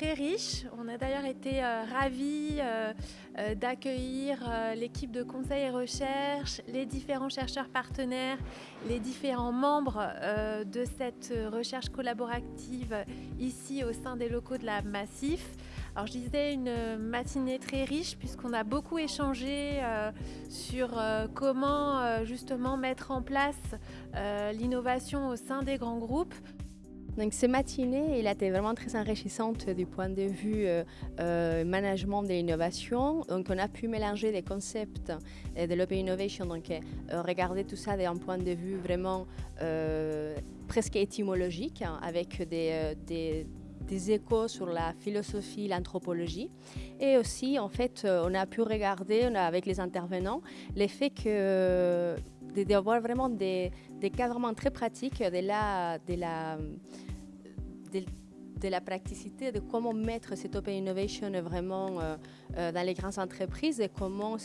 euh, très riche. On a d'ailleurs été euh, ravis euh, d'accueillir l'équipe de conseil et recherche, les différents chercheurs partenaires, les différents membres de cette recherche collaborative ici au sein des locaux de la Massif. Alors je disais une matinée très riche puisqu'on a beaucoup échangé sur comment justement mettre en place l'innovation au sein des grands groupes. Donc cette matinée, elle a été vraiment très enrichissante du point de vue euh, euh, management de l'innovation. Donc on a pu mélanger des concepts euh, de l'Open Innovation, donc regarder tout ça d'un point de vue vraiment presque étymologique, hein, avec des, des échos sur la philosophie, l'anthropologie. Et aussi, en fait, on a pu regarder avec les intervenants l'effet que d'avoir vraiment des, des, cas vraiment très pratiques de la, de la de, la praticité de comment mettre cette Open Innovation vraiment euh, euh, dans les grandes entreprises et comment,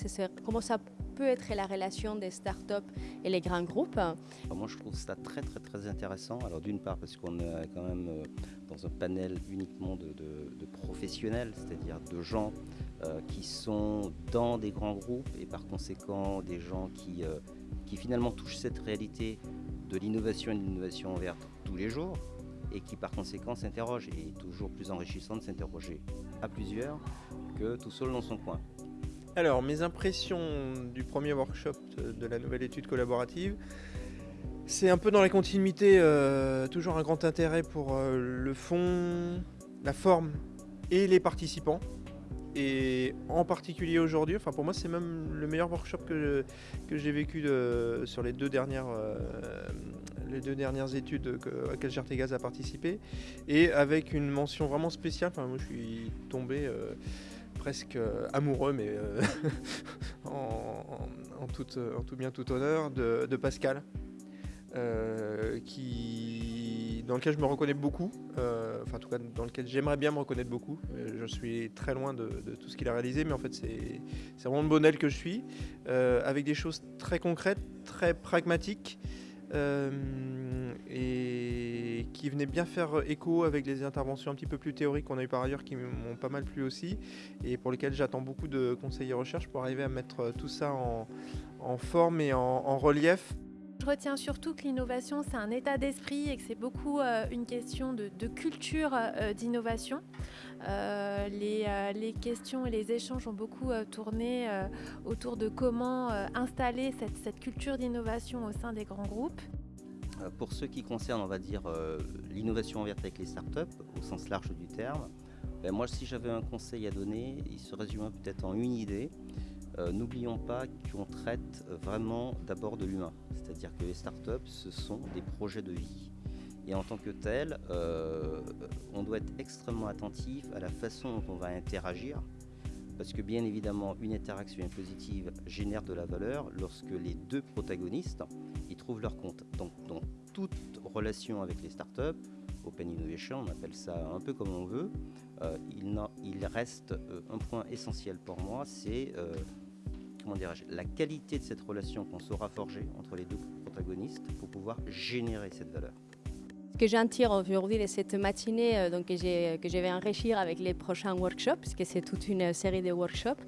comment ça peut être la relation des startups et les grands groupes. Moi, je trouve ça très, très, très intéressant. Alors, d'une part, parce qu'on est quand même euh, dans un panel uniquement de, professionnels, c'est-à-dire de gens qui sont dans des grands groupes et par conséquent des gens qui, qui finalement touchent cette réalité de l'innovation et de l'innovation verte tous les jours et qui par conséquent s'interroge. Et toujours plus enrichissant de s'interroger à plusieurs que tout seul dans son coin. Alors, mes impressions du premier workshop de la nouvelle étude collaborative, c'est un peu dans la continuité, euh, toujours un grand intérêt pour euh, le fond, la forme et les participants. Et en particulier aujourd'hui, enfin pour moi c'est même le meilleur workshop que, j'ai vécu sur les deux dernières, euh, études que, auxquelles Gertegaz a participé. Et avec une mention vraiment spéciale, enfin moi je suis tombé presque euh, amoureux, mais en, tout, en, tout, bien tout honneur, de, Pascal. qui dans lequel je me reconnais beaucoup, euh, enfin en tout cas dans lequel j'aimerais bien me reconnaître beaucoup. Euh, je suis très loin de, tout ce qu'il a réalisé, mais en fait c'est vraiment le bon que je suis, euh, avec des choses très concrètes, très pragmatiques, et qui venaient bien faire écho avec les interventions un petit peu plus théoriques qu'on a eu par ailleurs, qui m'ont pas mal plu aussi, et pour lesquelles j'attends beaucoup de conseils et recherche pour arriver à mettre tout ça en, forme et en relief. Je retiens surtout que l'innovation, c'est un état d'esprit et que c'est beaucoup euh, une question de, culture euh, d'innovation. Euh, les, questions et les échanges ont beaucoup tourné autour de comment installer cette, culture d'innovation au sein des grands groupes. Pour ce qui concerne, on va dire, l'innovation verte avec les startups, au sens large du terme, ben moi, si j'avais un conseil à donner, il se résumerait peut-être en une idée. Euh, n'oublions pas qu'on traite vraiment d'abord de l'humain. C'est-à-dire que les startups, ce sont des projets de vie. Et en tant que tel, euh, on doit être extrêmement attentif à la façon dont on va interagir. Parce que bien évidemment, une interaction positive génère de la valeur lorsque les deux protagonistes y trouvent leur compte. Toute relation avec les startups, Open Innovation, on appelle ça un peu comme on veut, euh, il, reste un point essentiel pour moi, c'est la qualité de cette relation qu'on saura forger entre les deux protagonistes pour pouvoir générer cette valeur. Ce que j'en tire aujourd'hui de cette matinée euh, donc, que, que je vais enrichir avec les prochains workshops, puisque c'est toute une série de workshops,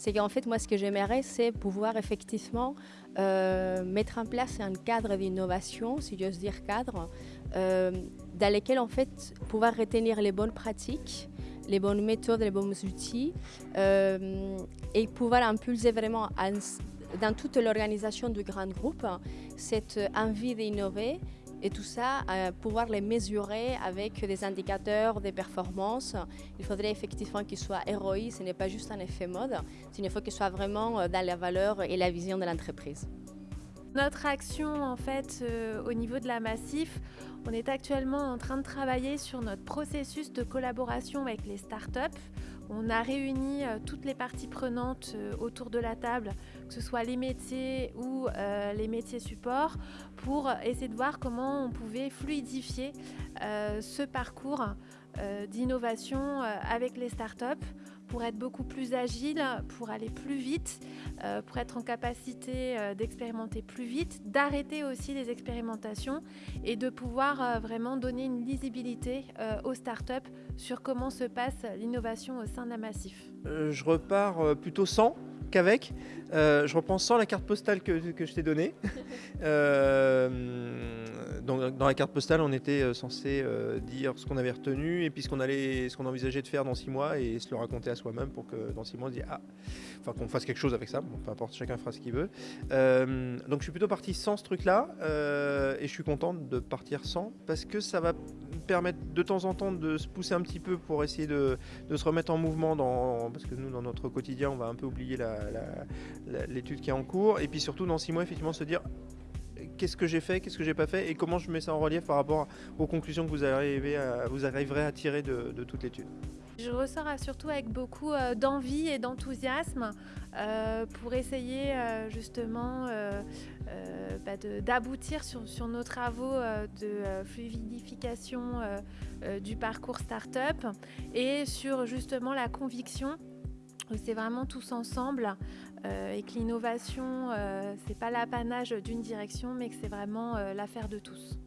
c'est qu'en fait, moi, ce que j'aimerais, c'est pouvoir effectivement euh, mettre en place un cadre d'innovation, si j'ose dire cadre, euh, dans lequel, en fait, pouvoir retenir les bonnes pratiques, les bonnes méthodes, les bons outils euh, et pouvoir impulser vraiment dans toute l'organisation du grand groupe cette envie d'innover et tout ça, euh, pouvoir les mesurer avec des indicateurs des performances. Il faudrait effectivement qu'ils soient héroïques, ce n'est pas juste un effet mode, il faut qu'ils soient vraiment dans la valeur et la vision de l'entreprise. Notre action, en fait, euh, au niveau de la Massif, on est actuellement en train de travailler sur notre processus de collaboration avec les startups. On a réuni euh, toutes les parties prenantes euh, autour de la table que ce soit les métiers ou les métiers support, pour essayer de voir comment on pouvait fluidifier ce parcours d'innovation avec les startups pour être beaucoup plus agile, pour aller plus vite, euh, pour être en capacité euh, d'expérimenter plus vite, d'arrêter aussi les expérimentations et de pouvoir euh, vraiment donner une lisibilité aux startups sur comment se passe l'innovation au sein d'un massif. je repars plutôt sans qu'avec. je reprends sans la carte postale que, que je t'ai donnée. dans la carte postale, on était euh, censé euh, dire ce qu'on avait retenu et puis ce qu'on allait, ce qu'on envisageait de faire dans six mois et se le raconter à soi-même pour que dans six mois on se dise ah, enfin qu'on fasse quelque chose avec ça. Bon, peu importe, chacun fera ce qu'il veut. Euh, donc je suis plutôt parti sans ce truc-là et je suis content de partir sans parce que ça va permettre de temps en temps de se pousser un petit peu pour essayer de, se remettre en mouvement dans parce que nous dans notre quotidien on va un peu oublier l'étude qui est en cours et puis surtout dans six mois effectivement se dire qu'est-ce que j'ai fait, qu'est-ce que j'ai pas fait et comment je mets ça en relief par rapport aux conclusions que vous, arrivez vous arriverez à tirer de, toute l'étude. Je ressors surtout avec beaucoup euh, d'envie et d'enthousiasme euh, pour essayer euh, justement bah, d'aboutir sur, nos travaux de fluidification du parcours startup et sur justement la conviction c'est vraiment tous ensemble et que l'innovation, ce n'est pas l'apanage d'une direction, mais que c'est vraiment l'affaire de tous.